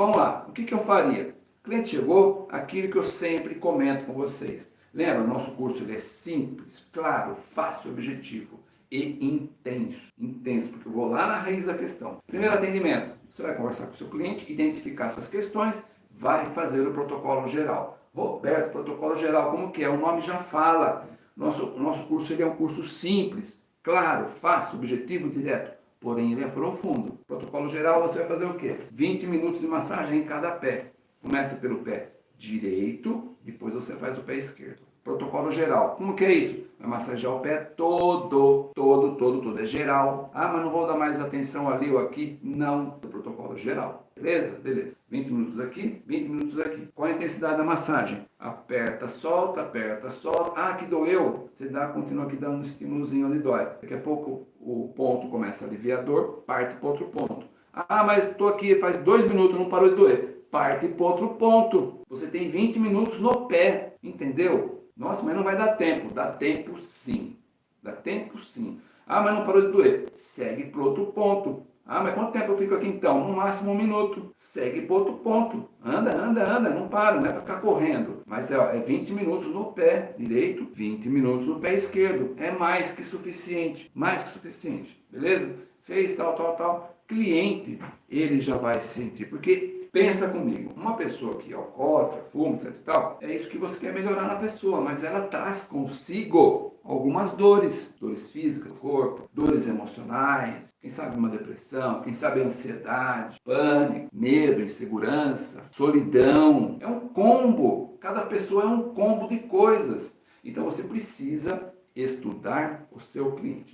Vamos lá, o que, que eu faria? O cliente chegou, aquilo que eu sempre comento com vocês. Lembra, o nosso curso ele é simples, claro, fácil, objetivo e intenso. Intenso, porque eu vou lá na raiz da questão. Primeiro atendimento, você vai conversar com o seu cliente, identificar essas questões, vai fazer o protocolo geral. Roberto, protocolo geral, como que é? O nome já fala. Nosso, nosso curso ele é um curso simples, claro, fácil, objetivo, direto. Porém, ele é profundo. Protocolo geral, você vai fazer o quê? 20 minutos de massagem em cada pé. Começa pelo pé direito, depois você faz o pé esquerdo. Protocolo geral. Como que é isso? Vai massagear o pé todo, todo, todo, todo. É geral. Ah, mas não vou dar mais atenção ali ou aqui. Não. É protocolo geral. Beleza? Beleza. 20 minutos aqui, 20 minutos aqui. Qual a intensidade da massagem? Aperta, solta, aperta, solta. Ah, que doeu. Você dá, continua aqui dando um estímulozinho onde dói. Daqui a pouco o ponto começa a aliviar a dor, parte para outro ponto. Ah, mas estou aqui faz dois minutos, não parou de doer. Parte para outro ponto. Você tem 20 minutos no pé, entendeu? Nossa, mas não vai dar tempo. Dá tempo sim. Dá tempo sim. Ah, mas não parou de doer. Segue para outro ponto. Ah, mas quanto tempo eu fico aqui então? No máximo um minuto. Segue para outro ponto. Anda, anda, anda. Não para, não é para ficar correndo. Mas é, ó, é 20 minutos no pé direito, 20 minutos no pé esquerdo. É mais que suficiente. Mais que suficiente. Beleza? Fez tal, tal, tal. Cliente, ele já vai se sentir. Porque Pensa comigo, uma pessoa que alcoólatra, fuma, etc e tal, é isso que você quer melhorar na pessoa, mas ela traz consigo algumas dores, dores físicas do corpo, dores emocionais, quem sabe uma depressão, quem sabe ansiedade, pânico, medo, insegurança, solidão. É um combo, cada pessoa é um combo de coisas. Então você precisa estudar o seu cliente.